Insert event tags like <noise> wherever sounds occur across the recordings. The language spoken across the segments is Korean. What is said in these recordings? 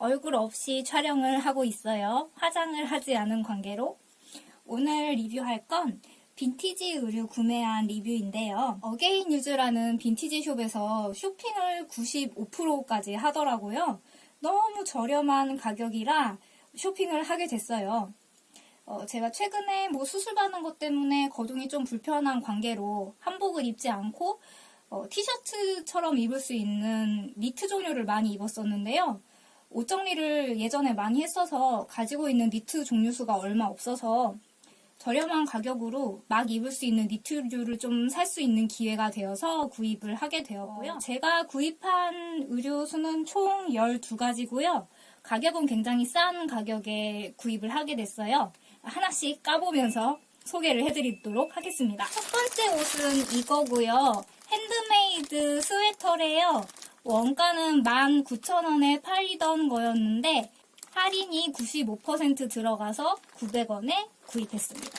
얼굴 없이 촬영을 하고 있어요. 화장을 하지 않은 관계로. 오늘 리뷰할 건 빈티지 의류 구매한 리뷰인데요. 어게인 유즈라는 빈티지 숍에서 쇼핑을 95%까지 하더라고요. 너무 저렴한 가격이라 쇼핑을 하게 됐어요. 어, 제가 최근에 뭐 수술받는 것 때문에 거동이 좀 불편한 관계로 한복을 입지 않고 어, 티셔츠처럼 입을 수 있는 니트 종류를 많이 입었었는데요. 옷 정리를 예전에 많이 했어서 가지고 있는 니트 종류 수가 얼마 없어서 저렴한 가격으로 막 입을 수 있는 니트류를 좀 살 수 있는 기회가 되어서 구입을 하게 되었고요. 제가 구입한 의류 수는 총 12가지고요. 가격은 굉장히 싼 가격에 구입을 하게 됐어요. 하나씩 까보면서 소개를 해드리도록 하겠습니다. 첫 번째 옷은 이거고요. 핸드메이드 스웨터래요. 원가는 19,000원에 팔리던 거였는데 할인이 95% 들어가서 900원에 구입했습니다.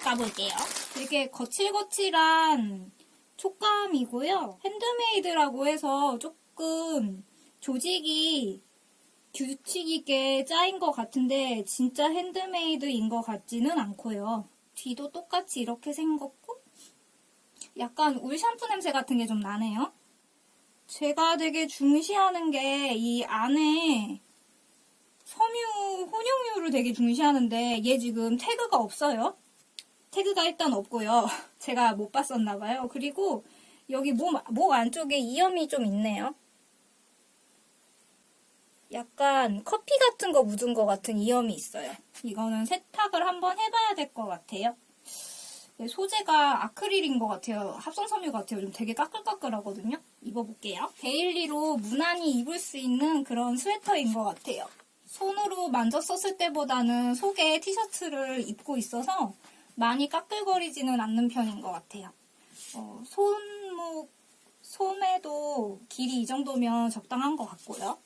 까볼게요. 되게 거칠거칠한 촉감이고요. handmade라고 해서 조금 조직이 규칙 있게 짜인 것 같은데 진짜 handmade인 것 같지는 않고요. 뒤도 똑같이 이렇게 생겼고 약간 울 샴푸 냄새 같은 게 좀 나네요. 제가 되게 중시하는 게 이 안에 섬유 혼용유를 되게 중시하는데 얘 지금 태그가 없어요. 태그가 일단 없고요. <laughs> 제가 못 봤었나 봐요. 그리고 여기 몸, 목 안쪽에 이염이 좀 있네요. 약간 커피 같은 거 묻은 것 같은 이염이 있어요. 이거는 세탁을 한번 해봐야 될 것 같아요. 네, 소재가 아크릴인 것 같아요. 합성섬유 같아요. 좀 되게 까끌까끌하거든요. 입어볼게요. daily로 무난히 입을 수 있는 그런 스웨터인 것 같아요. 손으로 만졌었을 때보다는 속에 티셔츠를 입고 있어서 많이 까끌거리지는 않는 편인 것 같아요. 어, 손목, 소매도 길이 이 정도면 적당한 것 같고요.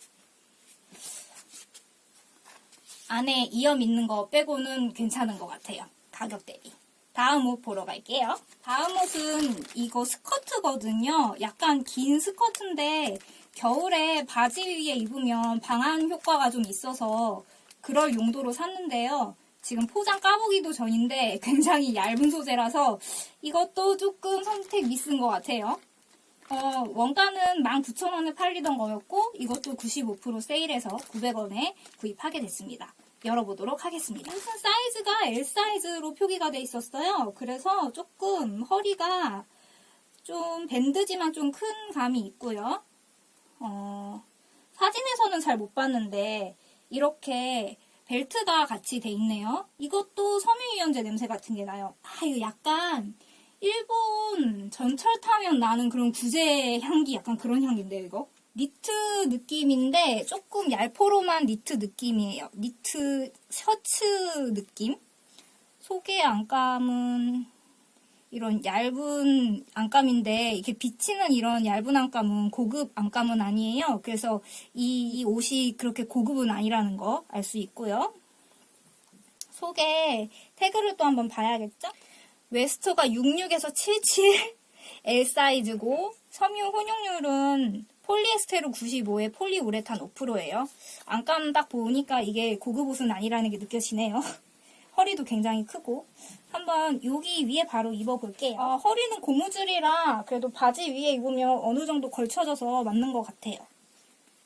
안에 이염 있는 거 빼고는 괜찮은 것 같아요. 가격 대비. 다음 옷 보러 갈게요. 다음 옷은 이거 스커트거든요. 약간 긴 스커트인데 겨울에 바지 위에 입으면 방한 효과가 좀 있어서 그럴 용도로 샀는데요. 지금 포장 까보기도 전인데 <laughs> 굉장히 얇은 소재라서 이것도 조금 선택 미스인 것 같아요. 어, 원가는 19,000원에 팔리던 거였고 이것도 95% 세일해서 900원에 구입하게 됐습니다. 열어보도록 하겠습니다. 우선 사이즈가 L 사이즈로 표기가 돼 있었어요. 그래서 조금 허리가 좀 밴드지만 좀 큰 감이 있고요. 어, 사진에서는 잘 못 봤는데 이렇게 벨트가 같이 돼 있네요. 이것도 섬유유연제 냄새 같은 게 나요. 아, 이거 약간 일본 전철 타면 나는 그런 구제 향기 약간 그런 향기인데요, 이거? 니트 느낌인데 조금 얄포롬한 니트 느낌이에요. 니트 셔츠 느낌? 속에 안감은 이런 얇은 안감인데 이렇게 비치는 이런 얇은 안감은 고급 안감은 아니에요. 그래서 이, 이 옷이 그렇게 고급은 아니라는 거 알 수 있고요. 속에 태그를 또 한번 봐야겠죠? waist가 66에서 77 L 사이즈고 섬유 혼용률은 폴리에스테로 95에 폴리우레탄 5%예요. 안감 딱 보니까 이게 고급 옷은 아니라는 게 느껴지네요. <laughs> 허리도 굉장히 크고 한번 여기 위에 바로 입어볼게요. 아, 허리는 고무줄이라 그래도 바지 위에 입으면 어느 정도 걸쳐져서 맞는 것 같아요.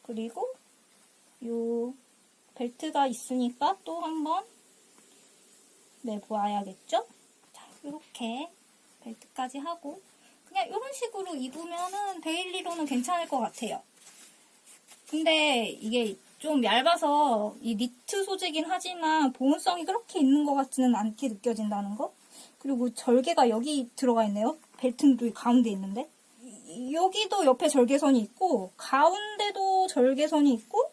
그리고 요 벨트가 있으니까 또 한번 내보아야겠죠? 자, 이렇게 벨트까지 하고 그냥 이런 식으로 입으면은 데일리로는 괜찮을 것 같아요. 근데 이게 좀 얇아서 이 니트 소재긴 하지만 보온성이 그렇게 있는 것 같지는 않게 느껴진다는 거. 그리고 절개가 여기 들어가 있네요. 벨트도 가운데 있는데. 여기도 옆에 절개선이 있고 가운데도 절개선이 있고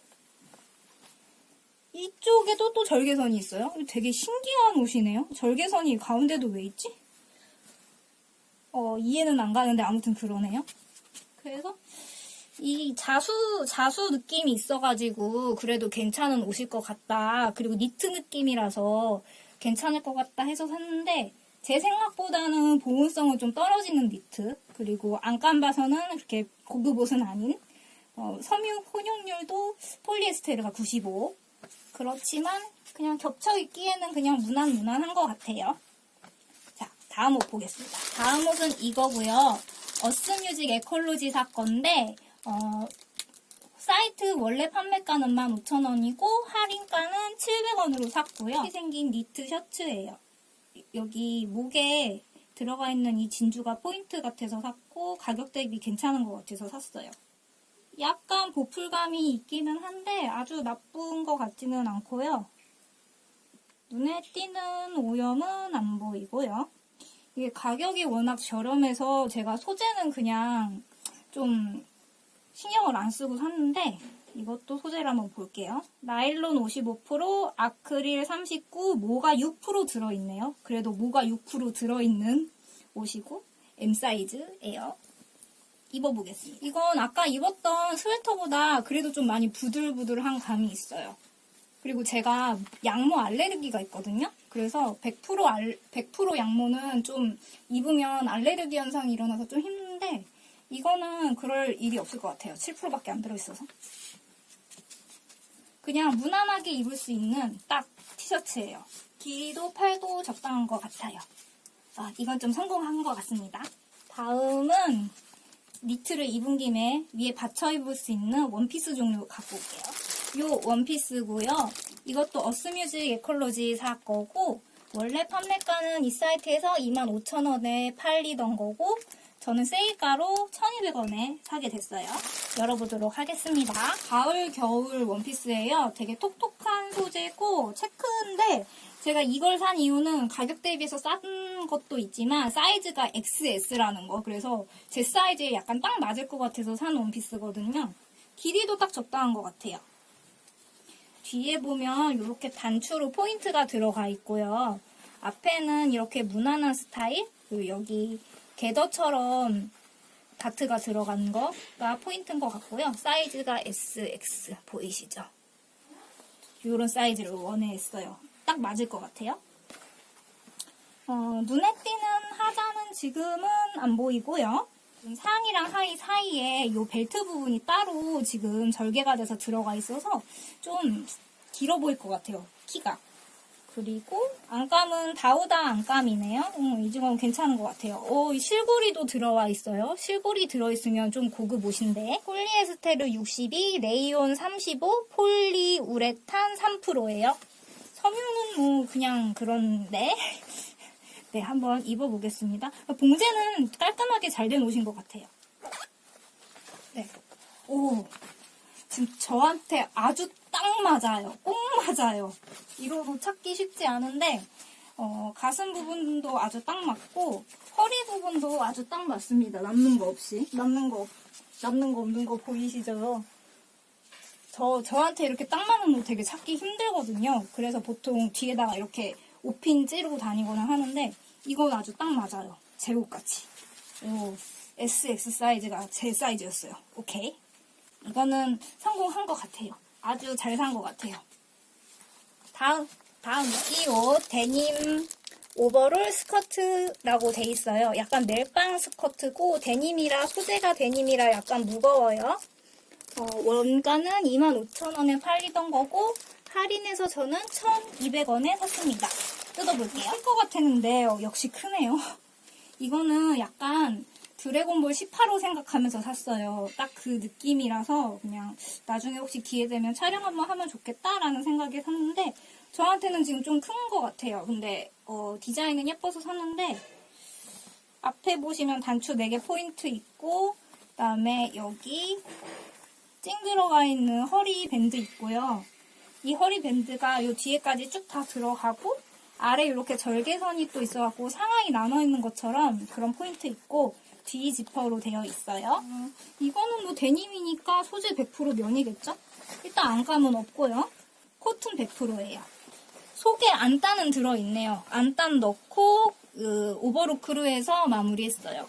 이쪽에도 또 절개선이 있어요. 되게 신기한 옷이네요. 절개선이 가운데도 왜 있지? 어, 이해는 안 가는데 아무튼 그러네요. 그래서 이 자수, 자수 느낌이 있어가지고 그래도 괜찮은 옷일 것 같다. 그리고 니트 느낌이라서 괜찮을 것 같다 해서 샀는데 제 생각보다는 보온성은 좀 떨어지는 니트. 그리고 안감 봐서는 그렇게 고급 옷은 아닌 어, 섬유 혼용률도 폴리에스테르가 95. 그렇지만 그냥 겹쳐 입기에는 그냥 무난무난한 것 같아요. 자, 다음 옷 보겠습니다. 다음 옷은 이거고요. 어스뮤직 에컬로지 사건인데 어, 사이트 원래 판매가는 15,000원이고 할인가는 700원으로 샀고요. 이렇게 생긴 니트 셔츠예요. 여기 목에 들어가 있는 이 진주가 포인트 같아서 샀고 가격 대비 괜찮은 것 같아서 샀어요. 약간 보풀감이 있기는 한데 아주 나쁜 것 같지는 않고요. 눈에 띄는 오염은 안 보이고요. 이게 가격이 워낙 저렴해서 제가 소재는 그냥 좀 신경을 안 쓰고 샀는데 이것도 소재를 한번 볼게요. 나일론 55%, 아크릴 39, 모가 6% 들어있네요. 그래도 모가 6% 들어있는 옷이고 M 사이즈예요. 입어보겠습니다. 이건 아까 입었던 스웨터보다 그래도 좀 많이 부들부들한 감이 있어요. 그리고 제가 양모 알레르기가 있거든요. 그래서 100% 알, 100% 양모는 좀 입으면 알레르기 현상이 일어나서 좀 힘든데 이거는 그럴 일이 없을 것 같아요. 7%밖에 안 들어있어서. 그냥 무난하게 입을 수 있는 딱 티셔츠예요. 길이도 팔도 적당한 것 같아요. 아, 이건 좀 성공한 것 같습니다. 다음은 니트를 입은 김에 위에 받쳐 입을 수 있는 원피스 종류 갖고 올게요. 요 원피스고요. 이것도 어스뮤직 에컬로지 사 거고 원래 판매가는 이 사이트에서 25,000원에 팔리던 거고 저는 세일가로 1,200원에 사게 됐어요. 열어보도록 하겠습니다. 가을, 겨울 원피스예요. 되게 톡톡한 소재고 체크인데 제가 이걸 산 이유는 가격 대비해서 싼 것도 있지만 사이즈가 XS라는 거. 그래서 제 사이즈에 약간 딱 맞을 것 같아서 산 원피스거든요. 길이도 딱 적당한 것 같아요. 뒤에 보면 이렇게 단추로 포인트가 들어가 있고요. 앞에는 이렇게 무난한 스타일, 그리고 여기 개더처럼 다트가 들어간 거가 포인트인 것 같고요. 사이즈가 SX 보이시죠? 이런 사이즈를 원해했어요. 딱 맞을 것 같아요. 어, 눈에 띄는 하자는 지금은 안 보이고요. 상의랑 하의 사이에 이 벨트 부분이 따로 지금 절개가 돼서 들어가 있어서 좀 길어 보일 것 같아요. 키가. 그리고 안감은 다우다 안감이네요. 음, 이 중은 괜찮은 것 같아요. 오, 이 실고리도 들어와 있어요. 실고리 들어있으면 좀 고급 옷인데. 폴리에스테르 62, 레이온 35, 폴리우레탄 3%예요. 섬유는 뭐 그냥 그런데 네 한번 입어보겠습니다. 봉제는 깔끔하게 잘 된 옷인 것 같아요. 네. 오 지금 저한테 아주 딱 맞아요. 꼭 맞아요. 옷 찾기 쉽지 않은데 어, 가슴 부분도 아주 딱 맞고 허리 부분도 아주 딱 맞습니다. 남는 거 없이 남는 거 없- 남는 거 없는 거 보이시죠? 저, 저한테 이렇게 딱 맞는 옷 되게 찾기 힘들거든요. 그래서 보통 뒤에다가 이렇게 옷핀 찌르고 다니거나 하는데, 이건 아주 딱 맞아요. 제 옷같이. 오, SX 사이즈가 제 사이즈였어요. 오케이. 이거는 성공한 것 같아요. 아주 잘 산 것 같아요. 다음, 다음, 이 옷, 데님 오버롤 스커트라고 돼 있어요. 약간 멜빵 스커트고, 데님이라, 소재가 데님이라 약간 무거워요. 어, 원가는 25,000원에 팔리던 거고 할인해서 저는 1,200원에 샀습니다. 뜯어볼게요. 클것 같았는데 어, 역시 크네요. 이거는 약간 드래곤볼 18호 생각하면서 샀어요. 딱 그 느낌이라서 그냥 나중에 혹시 기회 되면 촬영 한번 하면 좋겠다라는 생각에 샀는데 저한테는 지금 좀 큰 것 같아요. 근데 어, 디자인은 예뻐서 샀는데 앞에 보시면 단추 4개 포인트 있고 그다음에 여기 찡 들어가 있는 허리 밴드 있고요. 이 허리 밴드가 이 뒤에까지 쭉 다 들어가고 아래 이렇게 절개선이 또 있어갖고 상하의 나눠 있는 것처럼 그런 포인트 있고 뒤 지퍼로 되어 있어요. 이거는 뭐 데님이니까 소재 100% 면이겠죠? 일단 안감은 없고요. 코튼 100%예요. 속에 안단은 들어있네요. 안단 넣고 그 오버로크로 해서 마무리했어요.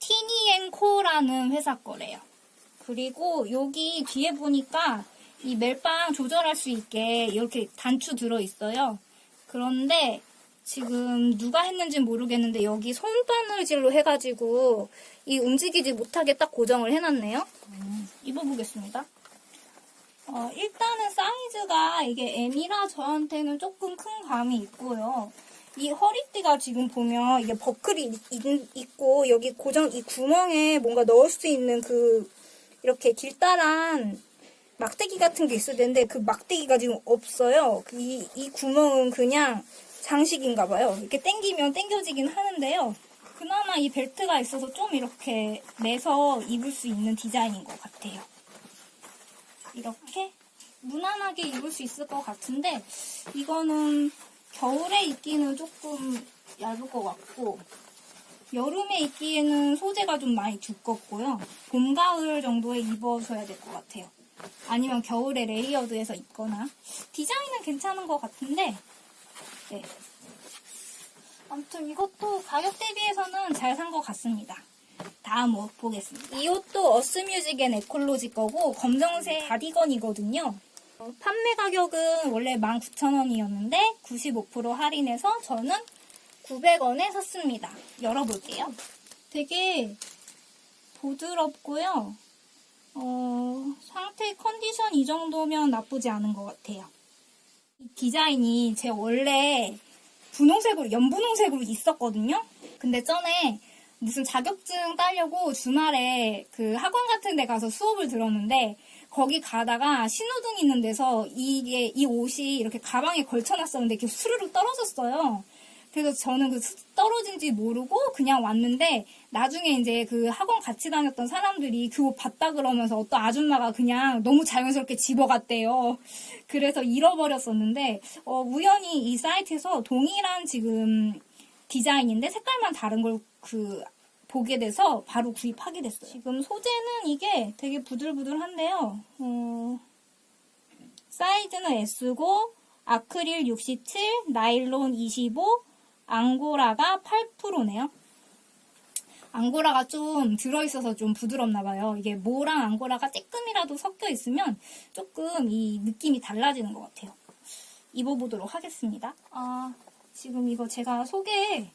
티니앤코라는 회사 거래요. 그리고 여기 뒤에 보니까 이 멜빵 조절할 수 있게 이렇게 단추 들어있어요. 그런데 지금 누가 했는지 모르겠는데 여기 손바느질로 해가지고 이 움직이지 못하게 딱 고정을 해놨네요. 음, 입어보겠습니다. 어, 일단은 사이즈가 이게 M이라 저한테는 조금 큰 감이 있고요. 이 허리띠가 지금 보면 이게 버클이 있- 있고 여기 고정 이 구멍에 뭔가 넣을 수 있는 그 이렇게 길다란 막대기 같은 게 있어야 되는데 그 막대기가 지금 없어요. 그 이, 이 구멍은 그냥 장식인가 봐요. 이렇게 당기면 당겨지긴 하는데요. 그나마 이 벨트가 있어서 좀 이렇게 매서 입을 수 있는 디자인인 것 같아요. 이렇게 무난하게 입을 수 있을 것 같은데 이거는 겨울에 입기는 조금 얇을 것 같고 여름에 입기에는 소재가 좀 많이 두껍고요. 봄, 가을 정도에 입어줘야 될 것 같아요. 아니면 겨울에 layered해서 입거나 디자인은 괜찮은 것 같은데 네. 아무튼 이것도 가격 대비해서는 잘 산 것 같습니다. 다음 옷 보겠습니다. 이 옷도 earth music & ecology 거고 검정색 가디건이거든요. 어, 판매 가격은 원래 19,000원이었는데 95% 할인해서 저는 900원에 샀습니다. 열어볼게요. 되게 부드럽고요. 어, 상태 컨디션 이 정도면 나쁘지 않은 것 같아요. 이 디자인이 제 원래 분홍색으로, 연분홍색으로 있었거든요. 근데 전에 무슨 자격증 따려고 주말에 그 학원 같은 데 가서 수업을 들었는데 거기 가다가 신호등 있는 데서 이게 이 옷이 이렇게 가방에 걸쳐놨었는데 이렇게 수르륵 떨어졌어요. 그래서 저는 그 수- 떨어진지 모르고 그냥 왔는데 나중에 이제 그 학원 같이 다녔던 사람들이 그 옷 봤다 그러면서 어떤 아줌마가 그냥 너무 자연스럽게 집어갔대요. 그래서 잃어버렸었는데 어, 우연히 이 사이트에서 동일한 지금 디자인인데 색깔만 다른 걸 그 보게 돼서 바로 구입하게 됐어요. 지금 소재는 이게 되게 부들부들한데요. 어, 사이즈는 S고 아크릴 67, 나일론 25, 앙고라가 8%네요. 앙고라가 좀 들어있어서 좀 부드럽나 봐요. 이게 모랑 앙고라가 조금이라도 섞여 있으면 조금 이 느낌이 달라지는 것 같아요. 입어보도록 하겠습니다. 아, 지금 이거 제가 속에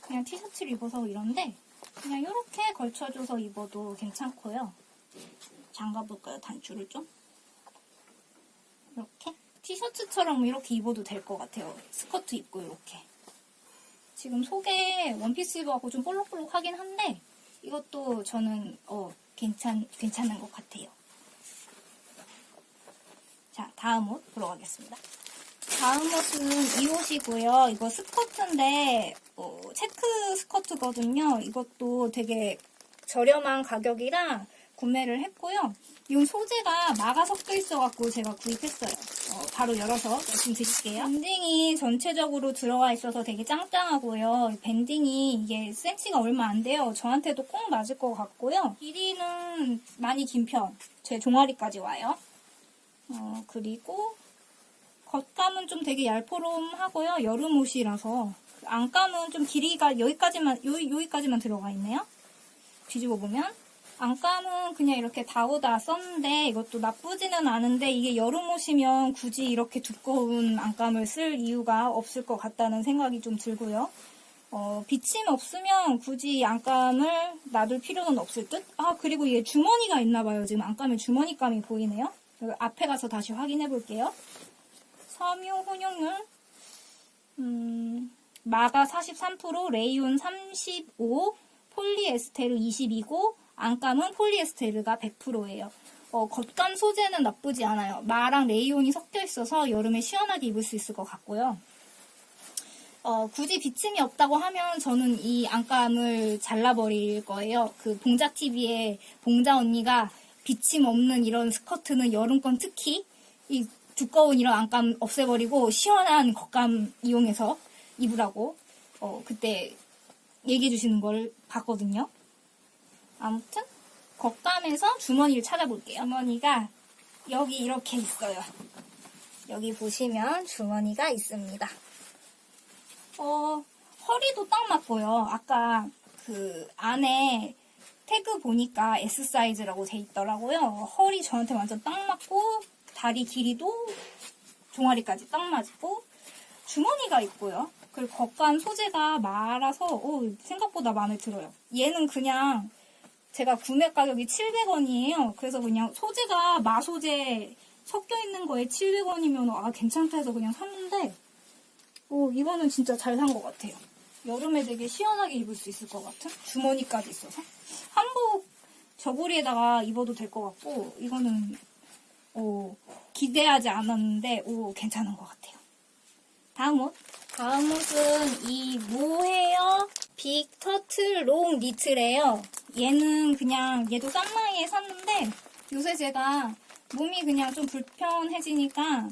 그냥 티셔츠를 입어서 이런데 그냥 이렇게 걸쳐줘서 입어도 괜찮고요. 잠가볼까요? 단추를 좀? 이렇게? 티셔츠처럼 이렇게 입어도 될 것 같아요. 스커트 입고 이렇게. 지금 속에 원피스 입어갖고 좀 볼록볼록하긴 한데 이것도 저는 어 괜찮 괜찮은 것 같아요. 자 다음 옷 보러 가겠습니다. 다음 옷은 이 옷이고요. 이거 스커트인데 어, 체크 스커트거든요. 이것도 되게 저렴한 가격이라 구매를 했고요. 이 소재가 마가 섞여 있어갖고 제가 구입했어요. 어, 바로 열어서 말씀드릴게요. 밴딩이 전체적으로 들어가 있어서 되게 짱짱하고요. 밴딩이 이게 센치가 얼마 안 돼요. 저한테도 꼭 맞을 것 같고요. 길이는 많이 긴 편. 제 종아리까지 와요. 어, 그리고 겉감은 좀 되게 얄포름하고요. 여름 옷이라서 안감은 좀 길이가 여기까지만 요, 여기까지만 들어가 있네요. 뒤집어 보면 안감은 그냥 이렇게 다오다 썼는데 이것도 나쁘지는 않은데 이게 여름 옷이면 굳이 이렇게 두꺼운 안감을 쓸 이유가 없을 것 같다는 생각이 좀 들고요. 어, 비침 없으면 굳이 안감을 놔둘 필요는 없을 듯? 아, 그리고 얘 주머니가 있나 봐요. 지금 안감에 주머니감이 보이네요. 앞에 가서 다시 확인해 볼게요. 섬유 혼용률, 음, 마가 43%, 레이온 35, 폴리에스테르 22고, 안감은 폴리에스테르가 100%예요. 어, 겉감 소재는 나쁘지 않아요. 마랑 레이온이 섞여 있어서 여름에 시원하게 입을 수 있을 것 같고요. 어, 굳이 비침이 없다고 하면 저는 이 안감을 잘라버릴 거예요. 그 봉자TV에 봉자 언니가 비침 없는 이런 스커트는 여름건 특히 이 두꺼운 이런 안감 없애버리고 시원한 겉감 이용해서 입으라고 어, 그때 얘기해 주시는 걸 봤거든요. 아무튼 겉감에서 주머니를 찾아볼게요. 주머니가 여기 이렇게 있어요. 여기 보시면 주머니가 있습니다. 어, 허리도 딱 맞고요. 아까 그 안에 태그 보니까 S 사이즈라고 돼 있더라고요. 허리 저한테 완전 딱 맞고 다리 길이도 종아리까지 딱 맞고 주머니가 있고요. 그리고 겉감 소재가 말아서 어, 생각보다 마음에 들어요. 얘는 그냥 제가 구매 가격이 700원이에요. 그래서 그냥 소재가 마소재 섞여 있는 거에 700원이면 아 괜찮다 해서 그냥 샀는데 어, 이거는 진짜 잘 산 것 같아요. 여름에 되게 시원하게 입을 수 있을 것 같은 주머니까지 있어서 한복 저고리에다가 입어도 될 것 같고 이거는 어, 기대하지 않았는데 오 괜찮은 것 같아요. 다음 옷. 다음 옷은 이 모헤어 빅 터틀 롱 니트래요. 얘는 그냥 얘도 싼마이에 샀는데 요새 제가 몸이 그냥 좀 불편해지니까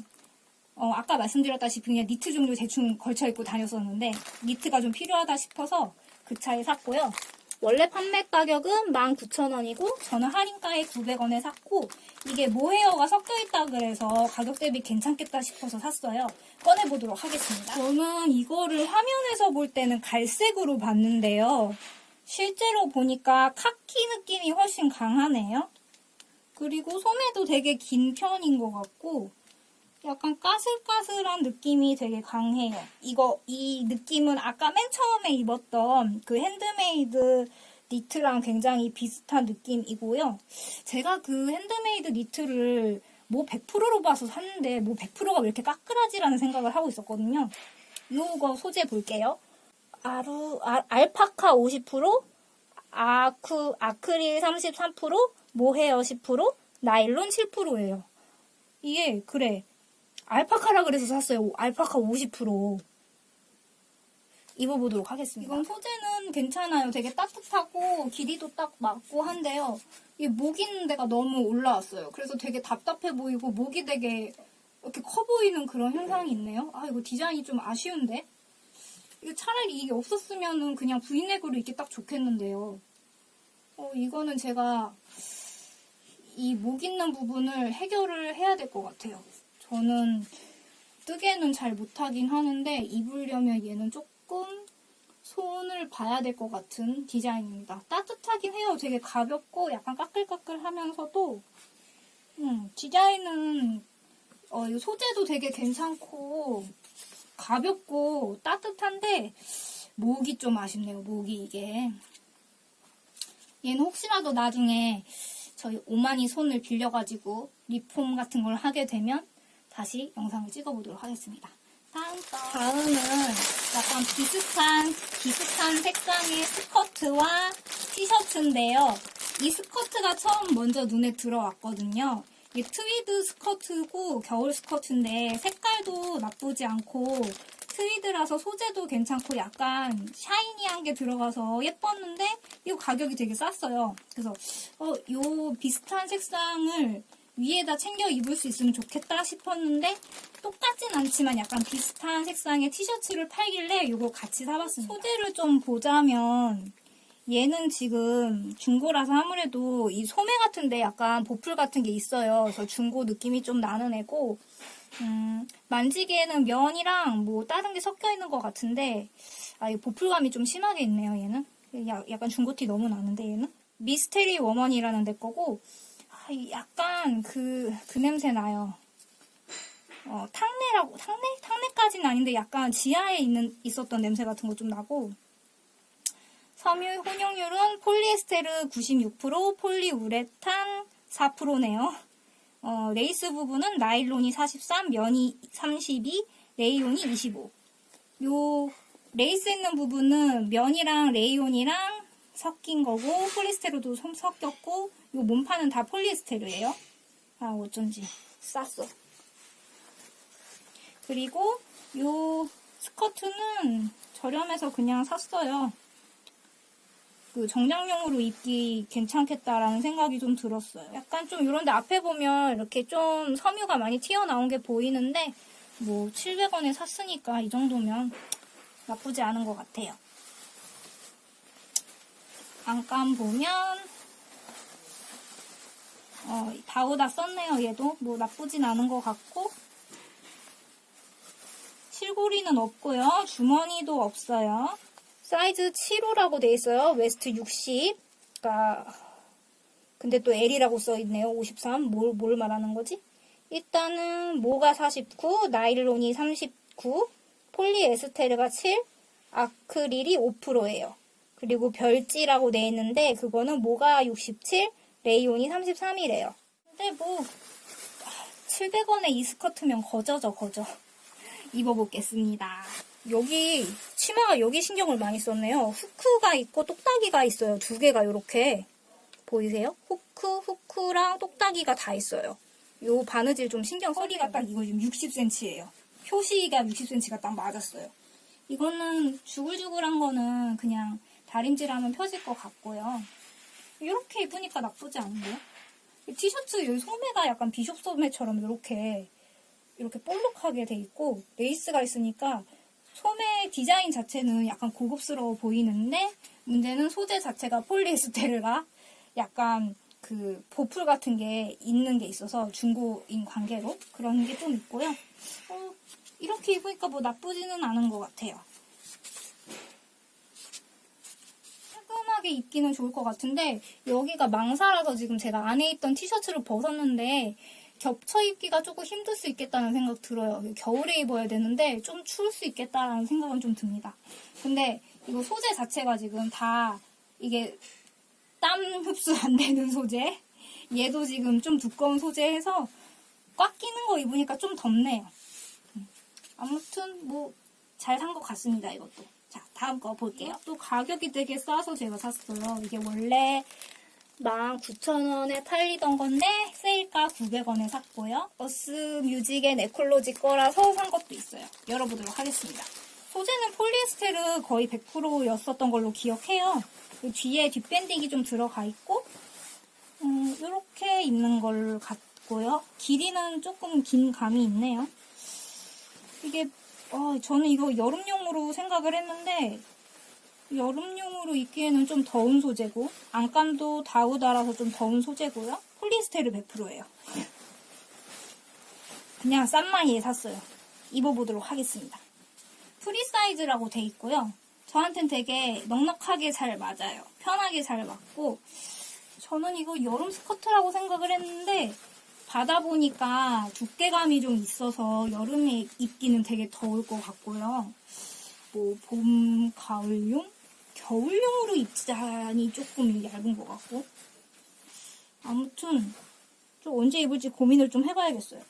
어, 아까 말씀드렸다시피 그냥 니트 종류 대충 걸쳐 입고 다녔었는데 니트가 좀 필요하다 싶어서 그 차에 샀고요. 원래 판매 가격은 19,000원이고 저는 할인가에 900원에 샀고 이게 모헤어가 섞여 있다 그래서 가격 대비 괜찮겠다 싶어서 샀어요. 꺼내 보도록 하겠습니다. 저는 이거를 화면에서 볼 때는 갈색으로 봤는데요. 실제로 보니까 카키 느낌이 훨씬 강하네요. 그리고 소매도 되게 긴 편인 것 같고 약간 까슬까슬한 느낌이 되게 강해요. 이거, 이 느낌은 아까 맨 처음에 입었던 그 핸드메이드 니트랑 굉장히 비슷한 느낌이고요. 제가 그 핸드메이드 니트를 모 100%로 봐서 샀는데 모 100%가 왜 이렇게 까끌하지라는 생각을 하고 있었거든요. 이거 소재 볼게요. 아루, 아, 알파카 50%, 아쿠, 아크릴 33%, 모헤어 10%, 나일론 7%예요. 이게 그래 알파카라 그래서 샀어요. 알파카 50%. 입어보도록 하겠습니다. 이건 소재는 괜찮아요. 되게 따뜻하고 길이도 딱 맞고 한데요. 이 목 있는 데가 너무 올라왔어요. 그래서 되게 답답해 보이고 목이 되게 이렇게 커 보이는 그런 현상이 있네요. 아 이거 디자인이 좀 아쉬운데? 이거 차라리 이게 없었으면은 그냥 브이넥으로 입기 딱 좋겠는데요. 어 이거는 제가 이 목 있는 부분을 해결을 해야 될 것 같아요. 저는 뜨개는 잘 못하긴 하는데 입으려면 얘는 조금 손을 봐야 될 것 같은 디자인입니다. 따뜻하긴 해요. 되게 가볍고 약간 까끌까끌 하면서도 음, 디자인은 어, 이 소재도 되게 괜찮고 가볍고 따뜻한데 목이 좀 아쉽네요. 목이 이게 얘는 혹시라도 나중에 저희 오만이 손을 빌려가지고 리폼 같은 걸 하게 되면 다시 영상을 찍어보도록 하겠습니다. 다음 거. 다음은 약간 비슷한, 비슷한 색상의 스커트와 티셔츠인데요. 이 스커트가 처음 먼저 눈에 들어왔거든요. 이게 트위드 스커트고 겨울 스커트인데 색깔도 나쁘지 않고 트위드라서 소재도 괜찮고 약간 shiny한 게 들어가서 예뻤는데 이거 가격이 되게 쌌어요. 그래서 어, 요 비슷한 색상을 위에다 챙겨 입을 수 있으면 좋겠다 싶었는데 똑같진 않지만 약간 비슷한 색상의 티셔츠를 팔길래 이거 같이 사봤습니다. 소재를 좀 보자면 얘는 지금 중고라서 아무래도 이 소매 같은데 약간 보풀 같은 게 있어요. 그래서 중고 느낌이 좀 나는 애고 음, 만지기에는 면이랑 뭐 다른 게 섞여 있는 것 같은데 아, 이 보풀감이 좀 심하게 있네요. 얘는 야, 약간 중고티 너무 나는데 얘는 미스테리 워먼이라는 데 거고 아, 약간 그, 그 냄새 나요. 어, 탕내라고, 탕내? 탕내까지는 아닌데 약간 지하에 있는, 있었던 냄새 같은 거 좀 나고, 섬유 혼용률은 폴리에스테르 96%, 폴리우레탄 4%네요. 어, 레이스 부분은 나일론이 43, 면이 32, 레이온이 25. 요 레이스 있는 부분은 면이랑 레이온이랑 섞인 거고 폴리스테르도 섞였고 이 몸판은 다 폴리에스테르예요. 아 어쩐지 쌌어. 그리고 이 스커트는 저렴해서 그냥 샀어요. 그 정장용으로 입기 괜찮겠다라는 생각이 좀 들었어요. 약간 좀 이런데 앞에 보면 이렇게 좀 섬유가 많이 튀어나온 게 보이는데 뭐 700원에 샀으니까 이 정도면 나쁘지 않은 것 같아요. 안감 보면 어, 다우다 썼네요. 얘도 뭐 나쁘진 않은 것 같고 실고리는 없고요. 주머니도 없어요. 사이즈 7호라고 돼 있어요. waist 60. 그러니까 근데 또 L이라고 써 있네요. 53. 뭘, 뭘 말하는 거지? 일단은 모가 49, 나일론이 39, 폴리에스테르가 7, 아크릴이 5%예요. 그리고 별지라고 돼 있는데 그거는 모가 67, 레이온이 33이래요. 근데 뭐 700원에 이 스커트면 거저죠 거저. 입어보겠습니다. 여기 치마가 여기 신경을 많이 썼네요. 후크가 있고 똑딱이가 있어요. 두 개가 이렇게 보이세요? 후크, 후크랑 똑딱이가 다 있어요. 요 바느질 좀 신경 써야 허리가 딱 이거 지금 60cm예요. 표시가 60cm가 딱 맞았어요. 이거는 주글주글한 거는 그냥 다림질하면 펴질 것 같고요. 이렇게 입으니까 나쁘지 않은데요? 이 티셔츠 소매가 약간 bishop 소매처럼 이렇게 이렇게 볼록하게 돼 있고 레이스가 있으니까 소매 디자인 자체는 약간 고급스러워 보이는데 문제는 소재 자체가 폴리에스테르가 약간 그 보풀 같은 게 있는 게 있어서 중고인 관계로 그런 게 좀 있고요. 어, 이렇게 입으니까 뭐 나쁘지는 않은 것 같아요. 깔끔하게 입기는 좋을 것 같은데 여기가 망사라서 지금 제가 안에 있던 티셔츠를 벗었는데 겹쳐 입기가 조금 힘들 수 있겠다는 생각 들어요. 겨울에 입어야 되는데 좀 추울 수 있겠다라는 생각은 좀 듭니다. 근데 이거 소재 자체가 지금 다 이게 땀 흡수 안 되는 소재. 얘도 지금 좀 두꺼운 소재해서 꽉 끼는 거 입으니까 좀 덥네요. 음. 아무튼 뭐 잘 산 것 같습니다. 이것도. 자 다음 거 볼게요. 또 가격이 되게 싸서 제가 샀어요. 이게 원래 19,000원에 팔리던 건데 세일가 900원에 샀고요. 어스 뮤직의 네콜로지 거라서 산 것도 있어요. 열어보도록 하겠습니다. 소재는 폴리에스테르 거의 100%였었던 걸로 기억해요. 그 뒤에 뒷밴딩이 좀 들어가 있고 음, 이렇게 입는 걸 같고요. 길이는 조금 긴 감이 있네요. 이게 어, 저는 이거 여름용으로 생각을 했는데 여름용으로 입기에는 좀 더운 소재고 안감도 다우다라서 좀 더운 소재고요. 폴리에스테르 100%예요. 그냥 싼 마이에 샀어요. 입어보도록 하겠습니다. 프리 사이즈라고 돼 있고요. 저한텐 되게 넉넉하게 잘 맞아요. 편하게 잘 맞고 저는 이거 여름 스커트라고 생각을 했는데 받아보니까 두께감이 좀 있어서 여름에 입기는 되게 더울 것 같고요. 뭐 봄, 가을용? 겨울용으로 입자니 조금 얇은 것 같고 아무튼 좀 언제 입을지 고민을 좀 해봐야겠어요.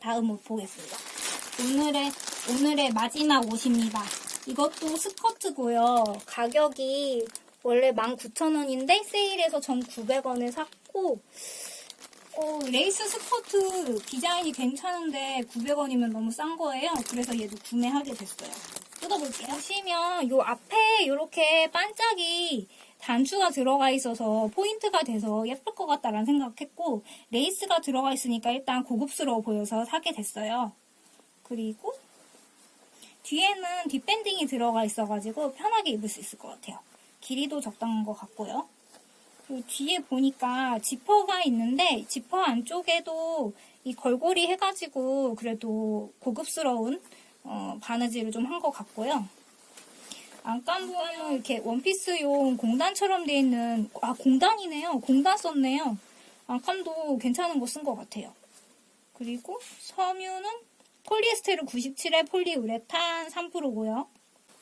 다음 옷 보겠습니다. 오늘의 오늘의 마지막 옷입니다. 이것도 스커트고요. 가격이 원래 19,000원인데 세일해서 1,900원에 샀고 어, 레이스 스커트 디자인이 괜찮은데 900원이면 너무 싼 거예요. 그래서 얘도 구매하게 됐어요. 뜯어볼게요. 보시면 요 앞에 이렇게 반짝이 단추가 들어가 있어서 포인트가 돼서 예쁠 것 같다라는 생각했고 레이스가 들어가 있으니까 일단 고급스러워 보여서 사게 됐어요. 그리고 뒤에는 뒷밴딩이 들어가 있어가지고 편하게 입을 수 있을 것 같아요. 길이도 적당한 것 같고요. 그리고 뒤에 보니까 지퍼가 있는데 지퍼 안쪽에도 이 걸고리 해가지고 그래도 고급스러운 어, 바느질을 좀 한 것 같고요. 안감부는 이렇게 원피스용 공단처럼 돼 있는 아 공단이네요. 공단 썼네요. 안감도 괜찮은 거 쓴 것 같아요. 그리고 섬유는 폴리에스테르 97에 폴리우레탄 3%고요.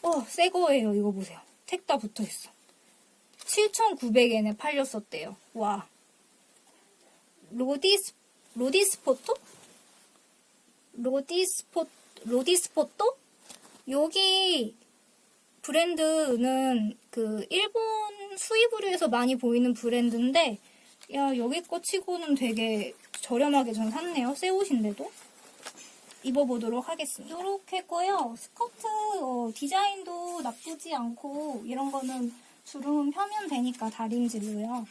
어, 새 거예요. 이거 보세요. 택 다 붙어 있어. 7,900엔에 팔렸었대요. 와. 로디스, 로디스포토? 로디스포, 로디스포토? 여기 브랜드는 그 일본 수입으로 해서 많이 보이는 브랜드인데, 야, 여기 거 치고는 되게 저렴하게 전 샀네요. 새 옷인데도. 입어보도록 하겠습니다. 이렇게 했고요. 스커트 어, 디자인도 나쁘지 않고 이런 거는 주름은 펴면 되니까 다림질로요.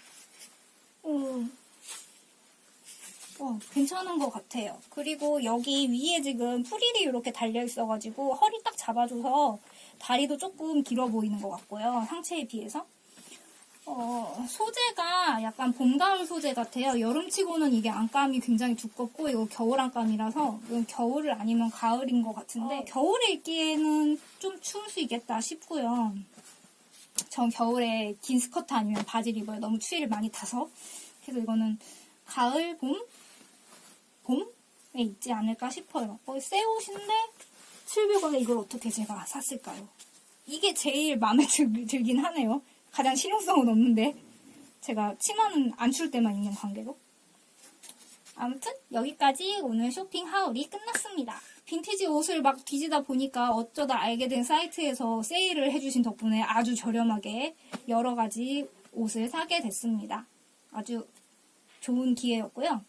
어, 어, 괜찮은 것 같아요. 그리고 여기 위에 지금 프릴이 이렇게 달려있어가지고 허리 딱 잡아줘서 다리도 조금 길어 보이는 것 같고요. 상체에 비해서. 어, 소재가 약간 봄, 가을 소재 같아요. 여름치고는 이게 안감이 굉장히 두껍고 이거 겨울 안감이라서 이건 겨울을 아니면 가을인 것 같은데 어, 겨울에 입기에는 좀 추울 수 있겠다 싶고요. 전 겨울에 긴 스커트 아니면 바지를 입어요. 너무 추위를 많이 타서. 그래서 이거는 가을, 봄? 봄에 입지 않을까 싶어요. 거의 새 옷인데 700원에 이걸 어떻게 제가 샀을까요? 이게 제일 마음에 <laughs> 들, 들긴 하네요. 가장 실용성은 없는데 제가 치마는 안 출 때만 입는 관계로. 아무튼 여기까지 오늘 쇼핑 하울이 끝났습니다. 빈티지 옷을 막 뒤지다 보니까 어쩌다 알게 된 사이트에서 세일을 해주신 덕분에 아주 저렴하게 여러 가지 옷을 사게 됐습니다. 아주 좋은 기회였고요.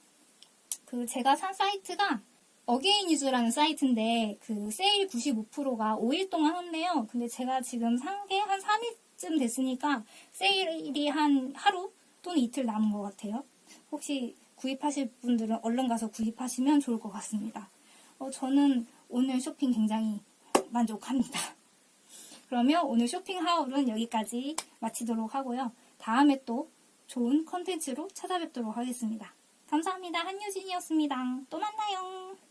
그 제가 산 사이트가 어게인유즈라는 사이트인데 그 세일 95%가 5일 동안 했네요. 근데 제가 지금 산 게 한 3일쯤 됐으니까 세일이 한 하루 또는 이틀 남은 것 같아요. 혹시 구입하실 분들은 얼른 가서 구입하시면 좋을 것 같습니다. 어, 저는 오늘 쇼핑 굉장히 만족합니다. <laughs> 그러면 오늘 쇼핑 하울은 여기까지 마치도록 하고요. 다음에 또 좋은 컨텐츠로 찾아뵙도록 하겠습니다. 감사합니다. 한유진이었습니다. 또 만나요.